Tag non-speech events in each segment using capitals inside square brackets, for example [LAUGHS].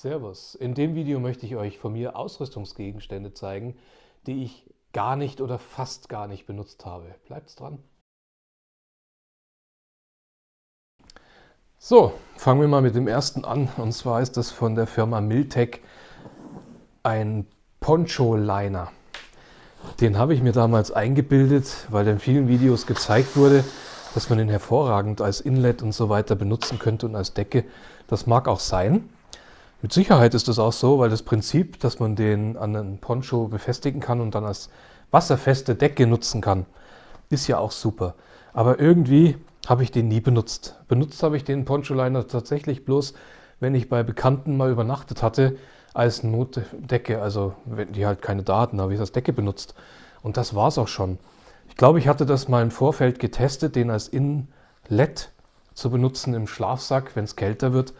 Servus. In dem Video möchte ich euch von mir Ausrüstungsgegenstände zeigen, die ich gar nicht oder fast gar nicht benutzt habe. Bleibt's dran. So, fangen wir mal mit dem ersten an. Und zwar ist das von der Firma Miltec ein Poncho-Liner. Den habe ich mir damals eingebildet, weil in vielen Videos gezeigt wurde, dass man den hervorragend als Inlet und so weiter benutzen könnte und als Decke. Das mag auch sein. Mit Sicherheit ist das auch so, weil das Prinzip, dass man den an einen Poncho befestigen kann und dann als wasserfeste Decke nutzen kann, ist ja auch super. Aber irgendwie habe ich den nie benutzt. Benutzt habe ich den Poncho-Liner tatsächlich bloß, wenn ich bei Bekannten mal übernachtet hatte, als Notdecke. Also wenn die halt keine Daten, habe ich das Decke benutzt. Und das war es auch schon. Ich glaube, ich hatte das mal im Vorfeld getestet, den als Inlet zu benutzen im Schlafsack, wenn es kälter wird.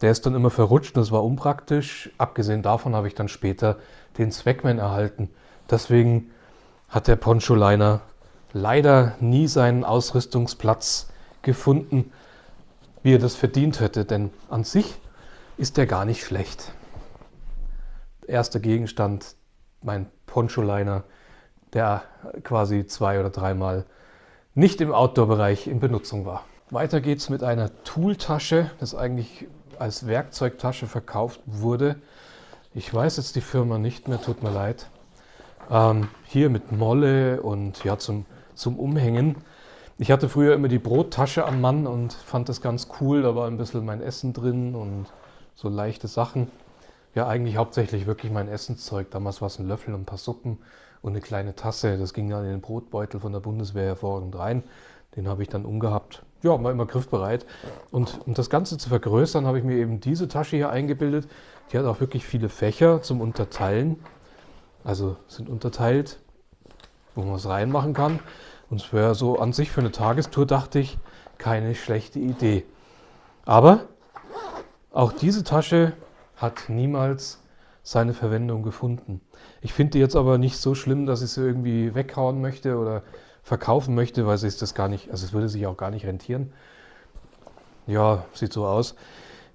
Der ist dann immer verrutscht, das war unpraktisch. Abgesehen davon habe ich dann später den Zweckman erhalten. Deswegen hat der Poncho-Liner leider nie seinen Ausrüstungsplatz gefunden, wie er das verdient hätte. Denn an sich ist der gar nicht schlecht. Erster Gegenstand, mein Poncho-Liner, der quasi zwei oder dreimal nicht im Outdoor-Bereich in Benutzung war. Weiter geht es mit einer Tooltasche. Das ist eigentlich als Werkzeugtasche verkauft wurde. Ich weiß jetzt die Firma nicht mehr, tut mir leid. Ähm, hier mit Molle und ja, zum, zum Umhängen. Ich hatte früher immer die Brottasche am Mann und fand das ganz cool. Da war ein bisschen mein Essen drin und so leichte Sachen. Ja, eigentlich hauptsächlich wirklich mein Essenszeug. Damals war es ein Löffel und ein paar Suppen und eine kleine Tasse. Das ging dann in den Brotbeutel von der Bundeswehr hervorragend rein. Den habe ich dann umgehabt ja, war immer griffbereit. Und um das Ganze zu vergrößern, habe ich mir eben diese Tasche hier eingebildet. Die hat auch wirklich viele Fächer zum Unterteilen. Also sind unterteilt, wo man was reinmachen kann. Und es wäre so an sich für eine Tagestour, dachte ich, keine schlechte Idee. Aber auch diese Tasche hat niemals seine Verwendung gefunden. Ich finde die jetzt aber nicht so schlimm, dass ich sie irgendwie weghauen möchte oder verkaufen möchte, weil sich das gar nicht, also es würde sich auch gar nicht rentieren. Ja, sieht so aus.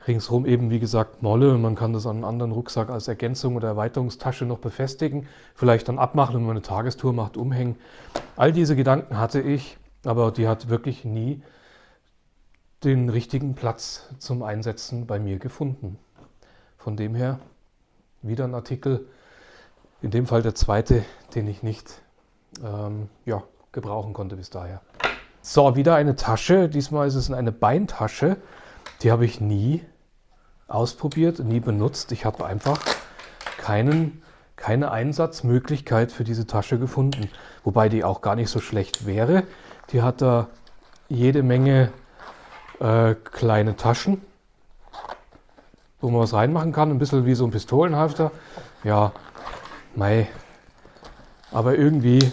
Ringsherum eben, wie gesagt, Molle man kann das an einem anderen Rucksack als Ergänzung oder Erweiterungstasche noch befestigen. Vielleicht dann abmachen, wenn man eine Tagestour macht, umhängen. All diese Gedanken hatte ich, aber die hat wirklich nie den richtigen Platz zum Einsetzen bei mir gefunden. Von dem her wieder ein Artikel, in dem Fall der zweite, den ich nicht ähm, ja, gebrauchen konnte bis daher. So, wieder eine Tasche. Diesmal ist es eine Beintasche. Die habe ich nie ausprobiert, nie benutzt. Ich habe einfach keinen, keine Einsatzmöglichkeit für diese Tasche gefunden. Wobei die auch gar nicht so schlecht wäre. Die hat da jede Menge äh, kleine Taschen, wo man was reinmachen kann. Ein bisschen wie so ein Pistolenhalfter. Ja, mei. Aber irgendwie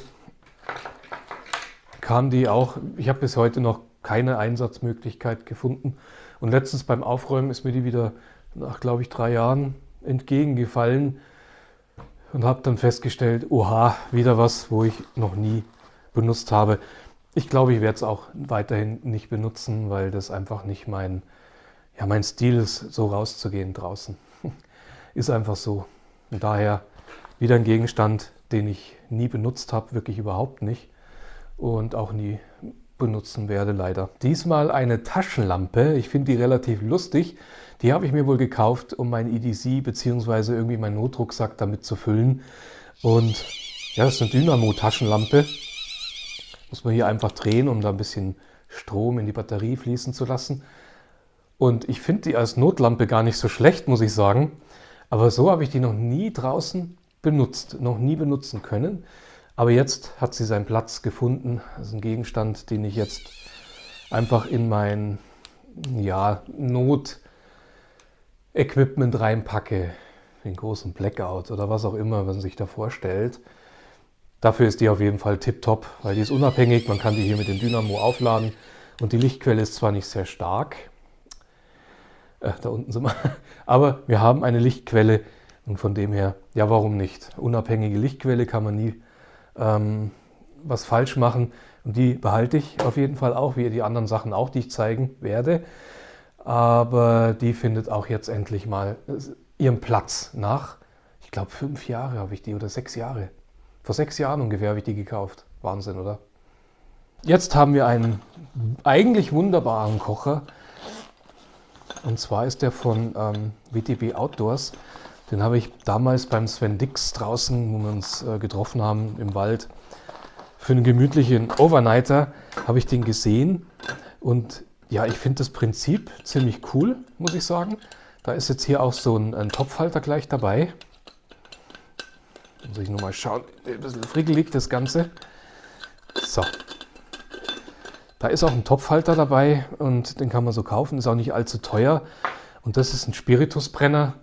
kam die auch, ich habe bis heute noch keine Einsatzmöglichkeit gefunden. Und letztens beim Aufräumen ist mir die wieder nach, glaube ich, drei Jahren entgegengefallen und habe dann festgestellt, oha, wieder was, wo ich noch nie benutzt habe. Ich glaube, ich werde es auch weiterhin nicht benutzen, weil das einfach nicht mein, ja, mein Stil ist, so rauszugehen draußen. [LAUGHS] ist einfach so. Und daher wieder ein Gegenstand, den ich nie benutzt habe, wirklich überhaupt nicht und auch nie benutzen werde, leider. Diesmal eine Taschenlampe. Ich finde die relativ lustig. Die habe ich mir wohl gekauft, um mein EDC bzw. irgendwie meinen Notrucksack damit zu füllen. Und ja, das ist eine Dynamo-Taschenlampe. Muss man hier einfach drehen, um da ein bisschen Strom in die Batterie fließen zu lassen. Und ich finde die als Notlampe gar nicht so schlecht, muss ich sagen. Aber so habe ich die noch nie draußen benutzt, noch nie benutzen können. Aber jetzt hat sie seinen Platz gefunden. Das ist ein Gegenstand, den ich jetzt einfach in mein ja, Not-Equipment reinpacke. Den großen Blackout oder was auch immer man sich da vorstellt. Dafür ist die auf jeden Fall tipptopp, weil die ist unabhängig. Man kann die hier mit dem Dynamo aufladen und die Lichtquelle ist zwar nicht sehr stark, äh, da unten sind wir, [LAUGHS] aber wir haben eine Lichtquelle und von dem her, ja warum nicht? Unabhängige Lichtquelle kann man nie ähm, was falsch machen. Und die behalte ich auf jeden Fall auch, wie die anderen Sachen auch, die ich zeigen werde. aber die findet auch jetzt endlich mal ihren Platz. Nach, ich glaube, fünf Jahre habe ich die oder sechs Jahre. Vor sechs Jahren ungefähr habe ich die gekauft. Wahnsinn, oder? Jetzt haben wir einen eigentlich wunderbaren Kocher. Und zwar ist der von ähm, WTB Outdoors. Den habe ich damals beim Sven Dix draußen, wo wir uns äh, getroffen haben im Wald, für einen gemütlichen Overnighter habe ich den gesehen. Und ja, ich finde das Prinzip ziemlich cool, muss ich sagen. Da ist jetzt hier auch so ein, ein Topfhalter gleich dabei. Muss ich nur mal schauen, ein bisschen frickelig das Ganze. So. Da ist auch ein Topfhalter dabei und den kann man so kaufen, ist auch nicht allzu teuer. Und das ist ein Spiritusbrenner,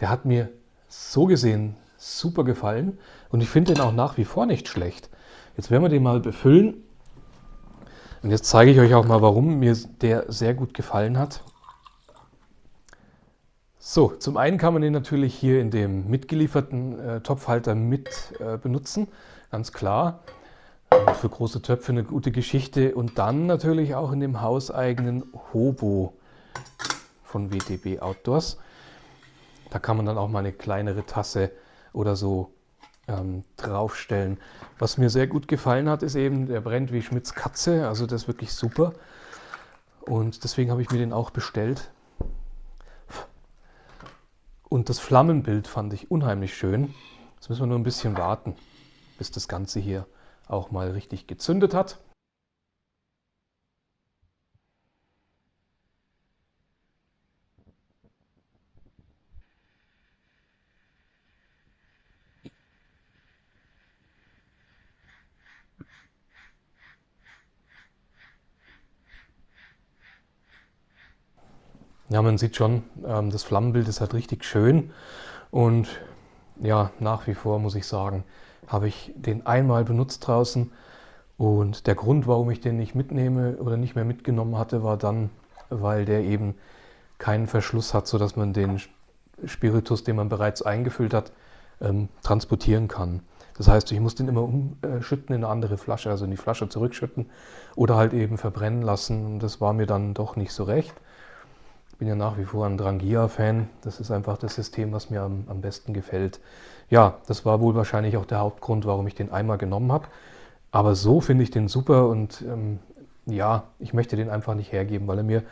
der hat mir so gesehen super gefallen und ich finde den auch nach wie vor nicht schlecht. Jetzt werden wir den mal befüllen und jetzt zeige ich euch auch mal, warum mir der sehr gut gefallen hat. So, zum einen kann man den natürlich hier in dem mitgelieferten äh, Topfhalter mit äh, benutzen, ganz klar. Äh, für große Töpfe eine gute Geschichte. Und dann natürlich auch in dem hauseigenen Hobo von WTB Outdoors. Da kann man dann auch mal eine kleinere Tasse oder so ähm, draufstellen. Was mir sehr gut gefallen hat, ist eben, der brennt wie Schmidts Katze. Also das ist wirklich super. Und deswegen habe ich mir den auch bestellt. Und das Flammenbild fand ich unheimlich schön. Jetzt müssen wir nur ein bisschen warten, bis das Ganze hier auch mal richtig gezündet hat. Ja, man sieht schon, ähm, das Flammenbild ist halt richtig schön und ja, nach wie vor muss ich sagen, habe ich den einmal benutzt draußen und der Grund, warum ich den nicht mitnehme oder nicht mehr mitgenommen hatte, war dann, weil der eben keinen Verschluss hat, sodass man den Spiritus, den man bereits eingefüllt hat, ähm, transportieren kann. Das heißt, ich muss den immer umschütten in eine andere Flasche, also in die Flasche zurückschütten oder halt eben verbrennen lassen. Das war mir dann doch nicht so recht bin ja nach wie vor ein Drangia-Fan. Das ist einfach das System, was mir am, am besten gefällt. Ja, das war wohl wahrscheinlich auch der Hauptgrund, warum ich den einmal genommen habe. Aber so finde ich den super und ähm, ja, ich möchte den einfach nicht hergeben, weil er mir,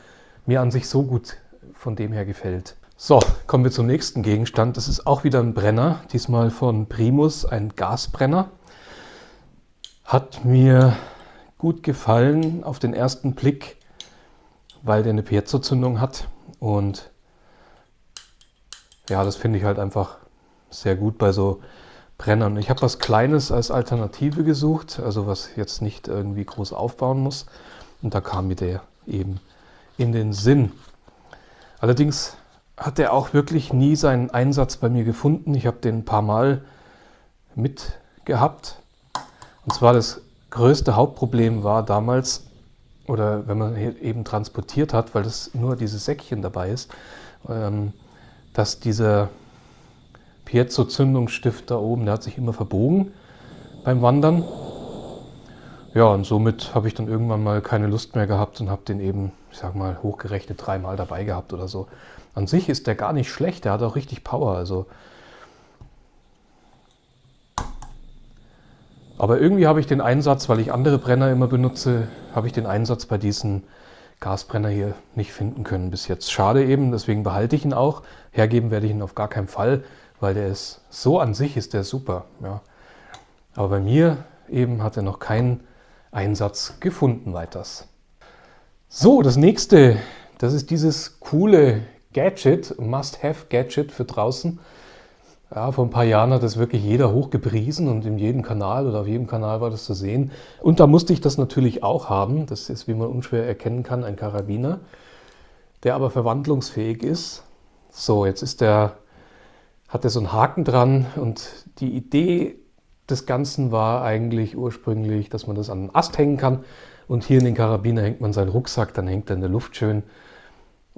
mir an sich so gut von dem her gefällt. So, kommen wir zum nächsten Gegenstand. Das ist auch wieder ein Brenner, diesmal von Primus, ein Gasbrenner. Hat mir gut gefallen auf den ersten Blick, weil der eine Piezo-Zündung hat. Und ja, das finde ich halt einfach sehr gut bei so Brennern. Ich habe was Kleines als Alternative gesucht, also was jetzt nicht irgendwie groß aufbauen muss. Und da kam mir der eben in den Sinn. Allerdings hat er auch wirklich nie seinen Einsatz bei mir gefunden. Ich habe den ein paar Mal mitgehabt. Und zwar das größte Hauptproblem war damals, oder wenn man eben transportiert hat, weil das nur dieses Säckchen dabei ist, ähm, dass dieser Piezo-Zündungsstift da oben, der hat sich immer verbogen beim Wandern. Ja, und somit habe ich dann irgendwann mal keine Lust mehr gehabt und habe den eben, ich sag mal, hochgerechnet dreimal dabei gehabt oder so. An sich ist der gar nicht schlecht, der hat auch richtig Power. Also Aber irgendwie habe ich den Einsatz, weil ich andere Brenner immer benutze, habe ich den Einsatz bei diesem Gasbrenner hier nicht finden können bis jetzt. Schade eben, deswegen behalte ich ihn auch. Hergeben werde ich ihn auf gar keinen Fall, weil der ist, so an sich ist der super. Ja. Aber bei mir eben hat er noch keinen Einsatz gefunden weiters. So, das nächste, das ist dieses coole Gadget, Must-Have-Gadget für draußen. Ja, vor ein paar Jahren hat das wirklich jeder hochgepriesen und in jedem Kanal oder auf jedem Kanal war das zu sehen. Und da musste ich das natürlich auch haben. Das ist, wie man unschwer erkennen kann, ein Karabiner, der aber verwandlungsfähig ist. So, jetzt ist der, hat er so einen Haken dran und die Idee des Ganzen war eigentlich ursprünglich, dass man das an einen Ast hängen kann und hier in den Karabiner hängt man seinen Rucksack, dann hängt er in der Luft schön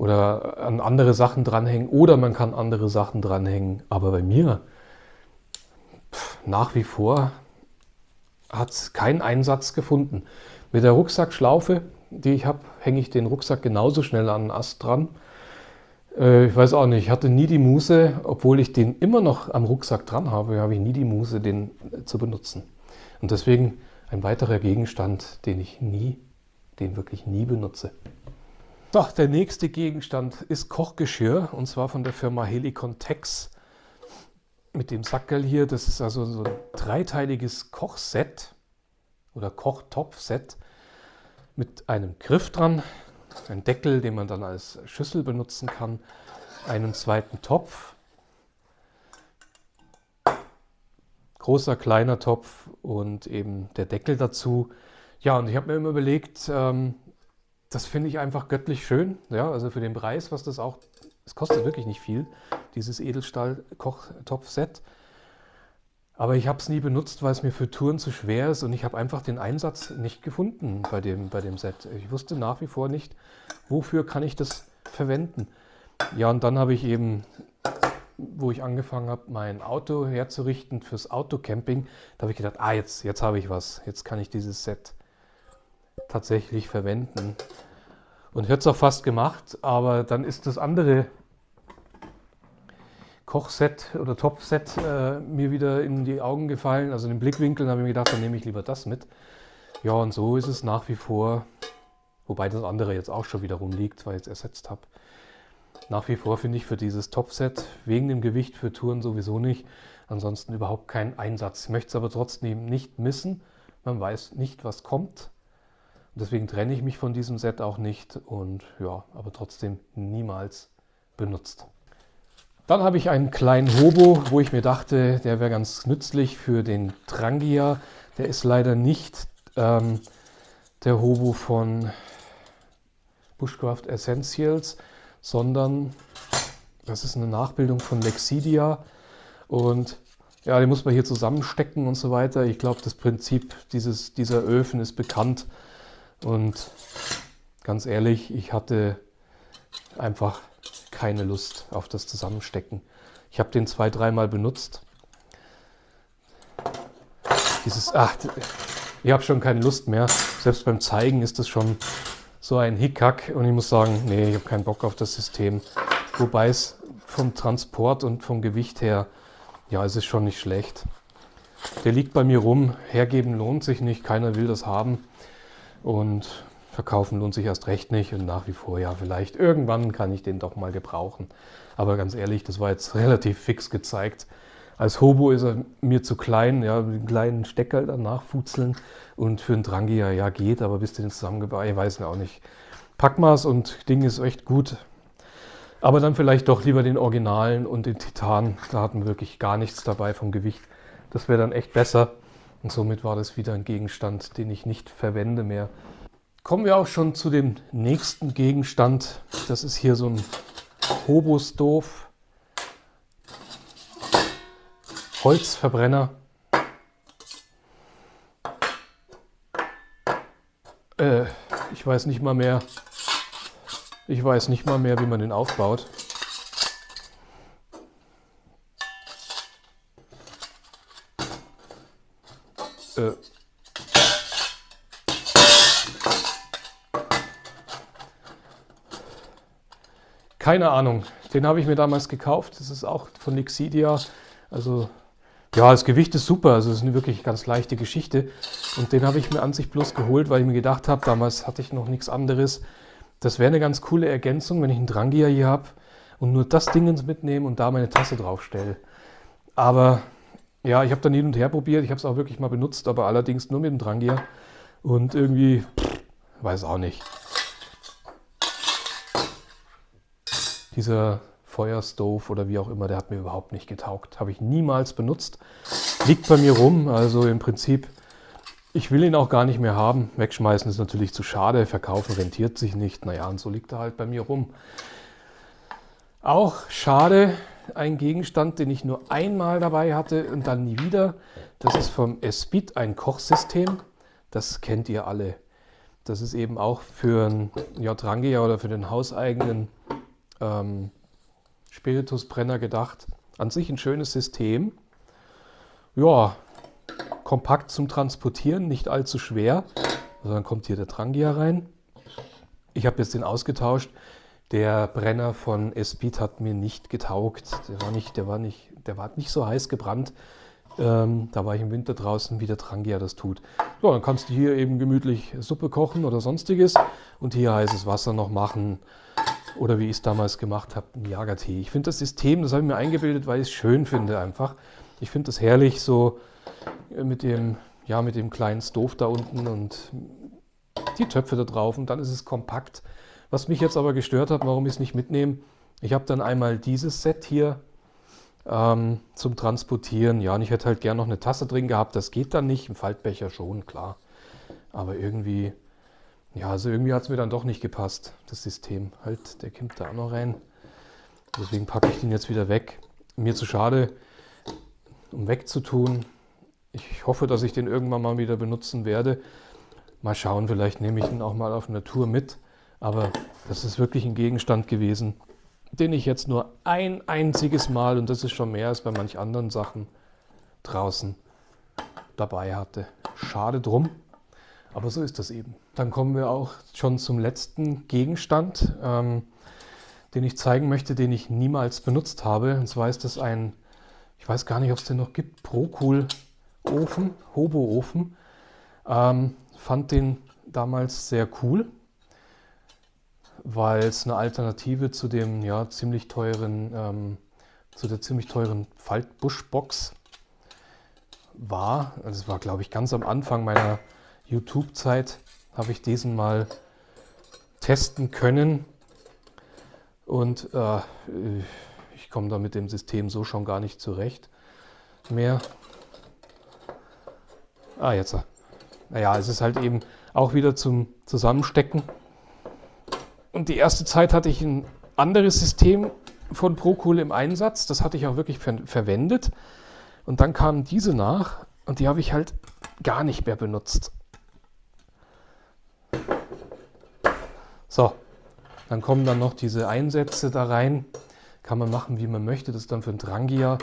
oder an andere Sachen dranhängen oder man kann andere Sachen dranhängen. Aber bei mir pff, nach wie vor hat es keinen Einsatz gefunden. Mit der Rucksackschlaufe die ich habe, hänge ich den Rucksack genauso schnell an den Ast dran. Äh, ich weiß auch nicht, ich hatte nie die Muße, obwohl ich den immer noch am Rucksack dran habe, habe ich nie die Muße, den äh, zu benutzen. Und deswegen ein weiterer Gegenstand, den ich nie, den wirklich nie benutze. So, der nächste Gegenstand ist Kochgeschirr und zwar von der Firma Helicon Tex mit dem Sackerl hier. Das ist also so ein dreiteiliges Kochset oder Kochtopfset mit einem Griff dran, ein Deckel, den man dann als Schüssel benutzen kann, einen zweiten Topf, großer, kleiner Topf und eben der Deckel dazu. Ja, und ich habe mir immer überlegt, ähm, das finde ich einfach göttlich schön. Ja, also für den Preis, was das auch, es kostet wirklich nicht viel, dieses Edelstahl-Kochtopf-Set. Aber ich habe es nie benutzt, weil es mir für Touren zu schwer ist und ich habe einfach den Einsatz nicht gefunden bei dem, bei dem Set. Ich wusste nach wie vor nicht, wofür kann ich das verwenden. Ja, und dann habe ich eben, wo ich angefangen habe, mein Auto herzurichten fürs Autocamping, da habe ich gedacht, ah, jetzt, jetzt habe ich was. Jetzt kann ich dieses Set tatsächlich verwenden. Und ich hätte es auch fast gemacht, aber dann ist das andere Kochset oder Topfset äh, mir wieder in die Augen gefallen. Also in den Blickwinkeln habe ich mir gedacht, dann nehme ich lieber das mit. Ja, und so ist es nach wie vor, wobei das andere jetzt auch schon wieder rumliegt, weil ich es ersetzt habe. Nach wie vor finde ich für dieses Topfset wegen dem Gewicht für Touren sowieso nicht. Ansonsten überhaupt keinen Einsatz. Ich möchte es aber trotzdem nicht missen. Man weiß nicht, was kommt. Deswegen trenne ich mich von diesem Set auch nicht und ja, aber trotzdem niemals benutzt. Dann habe ich einen kleinen Hobo, wo ich mir dachte, der wäre ganz nützlich für den Trangia. Der ist leider nicht ähm, der Hobo von Bushcraft Essentials, sondern das ist eine Nachbildung von Lexidia. Und ja, den muss man hier zusammenstecken und so weiter. Ich glaube, das Prinzip dieses, dieser Öfen ist bekannt. Und ganz ehrlich, ich hatte einfach keine Lust auf das Zusammenstecken. Ich habe den zwei, dreimal benutzt. Dieses, ach, ich habe schon keine Lust mehr. Selbst beim Zeigen ist das schon so ein Hickhack und ich muss sagen, nee, ich habe keinen Bock auf das System. Wobei es vom Transport und vom Gewicht her, ja, es ist schon nicht schlecht. Der liegt bei mir rum, hergeben lohnt sich nicht, keiner will das haben. Und Verkaufen lohnt sich erst recht nicht und nach wie vor, ja, vielleicht irgendwann kann ich den doch mal gebrauchen. Aber ganz ehrlich, das war jetzt [LAUGHS] relativ fix gezeigt. Als Hobo ist er mir zu klein, ja, mit den kleinen Stecker dann nachfutzeln und für einen Drangia, ja, geht, aber bis den zusammengebaut, ich weiß auch nicht. Packmaß und Ding ist echt gut. Aber dann vielleicht doch lieber den Originalen und den Titan. Da hatten wir wirklich gar nichts dabei vom Gewicht. Das wäre dann echt besser. Und somit war das wieder ein Gegenstand, den ich nicht verwende mehr. Kommen wir auch schon zu dem nächsten Gegenstand. Das ist hier so ein Hobostov. Holzverbrenner. Äh, ich weiß nicht mal mehr, ich weiß nicht mal mehr, wie man den aufbaut. Keine Ahnung. Den habe ich mir damals gekauft. Das ist auch von Lixidia. Also ja, das Gewicht ist super. Also es ist eine wirklich ganz leichte Geschichte. Und den habe ich mir an sich bloß geholt, weil ich mir gedacht habe, damals hatte ich noch nichts anderes. Das wäre eine ganz coole Ergänzung, wenn ich einen Drangia hier habe und nur das Ding mitnehme und da meine Tasse draufstelle. Aber ja, ich habe dann hin und her probiert. Ich habe es auch wirklich mal benutzt, aber allerdings nur mit dem Drangia. Und irgendwie, pff, weiß auch nicht. Dieser Feuerstove oder wie auch immer, der hat mir überhaupt nicht getaugt. Habe ich niemals benutzt. Liegt bei mir rum, also im Prinzip, ich will ihn auch gar nicht mehr haben. Wegschmeißen ist natürlich zu schade, verkaufen rentiert sich nicht. Naja, und so liegt er halt bei mir rum. Auch schade, ein Gegenstand, den ich nur einmal dabei hatte und dann nie wieder. Das ist vom Espit ein Kochsystem. Das kennt ihr alle. Das ist eben auch für ein Jotrangia oder für den hauseigenen ähm, Spiritusbrenner gedacht. An sich ein schönes System. Ja, kompakt zum Transportieren, nicht allzu schwer. Also dann kommt hier der Trangia rein. Ich habe jetzt den ausgetauscht. Der Brenner von Speed hat mir nicht getaugt. Der war nicht, der war nicht, der war nicht so heiß gebrannt. Ähm, da war ich im Winter draußen, wie der Trangia das tut. So, dann kannst du hier eben gemütlich Suppe kochen oder sonstiges und hier heißes Wasser noch machen. Oder wie ich es damals gemacht habe, einen Jagertee. Ich finde das System, das habe ich mir eingebildet, weil ich es schön finde einfach. Ich finde das herrlich, so mit dem, ja, mit dem kleinen Stove da unten und die Töpfe da drauf und dann ist es kompakt. Was mich jetzt aber gestört hat, warum ich es nicht mitnehme, ich habe dann einmal dieses Set hier ähm, zum Transportieren. Ja, und ich hätte halt gern noch eine Tasse drin gehabt. Das geht dann nicht, im Faltbecher schon, klar. Aber irgendwie, ja, also irgendwie hat es mir dann doch nicht gepasst, das System. Halt, der kommt da auch noch rein. Deswegen packe ich den jetzt wieder weg. Mir zu schade, um wegzutun. Ich hoffe, dass ich den irgendwann mal wieder benutzen werde. Mal schauen, vielleicht nehme ich ihn auch mal auf eine Tour mit. Aber das ist wirklich ein Gegenstand gewesen, den ich jetzt nur ein einziges Mal, und das ist schon mehr als bei manch anderen Sachen, draußen dabei hatte. Schade drum, aber so ist das eben. Dann kommen wir auch schon zum letzten Gegenstand, ähm, den ich zeigen möchte, den ich niemals benutzt habe. Und zwar ist das ein, ich weiß gar nicht, ob es den noch gibt, Procool Ofen, Hobo-Ofen. Ähm, fand den damals sehr cool, weil es eine Alternative zu dem ja, ziemlich teuren, ähm, zu der ziemlich teuren Faltbuschbox war. Es war, glaube ich, ganz am Anfang meiner YouTube-Zeit habe ich diesen mal testen können und äh, ich komme da mit dem System so schon gar nicht zurecht mehr. Ah, jetzt naja, es ist halt eben auch wieder zum Zusammenstecken. Und die erste Zeit hatte ich ein anderes System von Procool im Einsatz. Das hatte ich auch wirklich ver verwendet. Und dann kamen diese nach und die habe ich halt gar nicht mehr benutzt. So, dann kommen dann noch diese Einsätze da rein. Kann man machen, wie man möchte. Das ist dann für ein Drangia.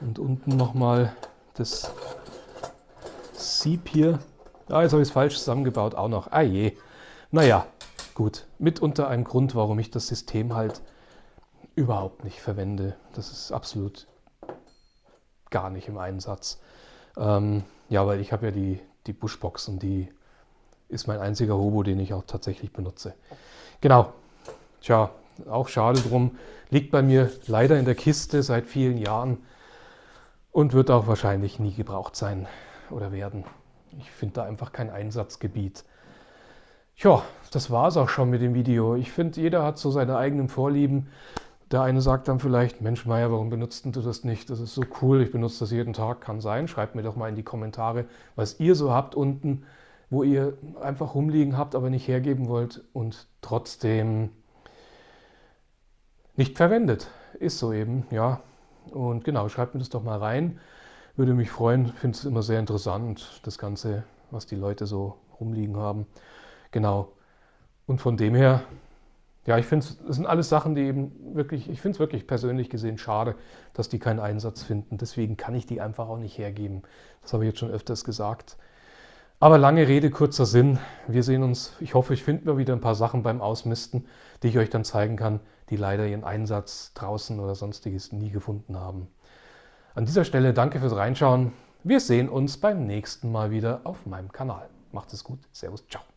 Und unten nochmal das Sieb hier. Ah, jetzt habe ich es falsch zusammengebaut, auch noch. Ah je. Naja, gut. Mitunter ein Grund, warum ich das System halt überhaupt nicht verwende. Das ist absolut gar nicht im Einsatz. Ähm, ja, weil ich habe ja die, die Bushbox und die ist mein einziger Hobo, den ich auch tatsächlich benutze. Genau. Tja, auch schade drum. Liegt bei mir leider in der Kiste seit vielen Jahren und wird auch wahrscheinlich nie gebraucht sein oder werden. Ich finde da einfach kein Einsatzgebiet. Ja, das war es auch schon mit dem Video. Ich finde, jeder hat so seine eigenen Vorlieben. Der eine sagt dann vielleicht, Mensch Meier, warum benutzt du das nicht? Das ist so cool, ich benutze das jeden Tag, kann sein. Schreibt mir doch mal in die Kommentare, was ihr so habt unten, wo ihr einfach rumliegen habt, aber nicht hergeben wollt und trotzdem nicht verwendet. Ist so eben, ja. Und genau, schreibt mir das doch mal rein. Würde mich freuen, finde es immer sehr interessant, das Ganze, was die Leute so rumliegen haben. Genau. Und von dem her, ja, ich finde es, das sind alles Sachen, die eben wirklich, ich finde es wirklich persönlich gesehen schade, dass die keinen Einsatz finden. Deswegen kann ich die einfach auch nicht hergeben. Das habe ich jetzt schon öfters gesagt. Aber lange Rede, kurzer Sinn. Wir sehen uns, ich hoffe, ich finde mir wieder ein paar Sachen beim Ausmisten, die ich euch dann zeigen kann, die leider ihren Einsatz draußen oder sonstiges nie gefunden haben. An dieser Stelle danke fürs Reinschauen. Wir sehen uns beim nächsten Mal wieder auf meinem Kanal. Macht es gut. Servus, ciao.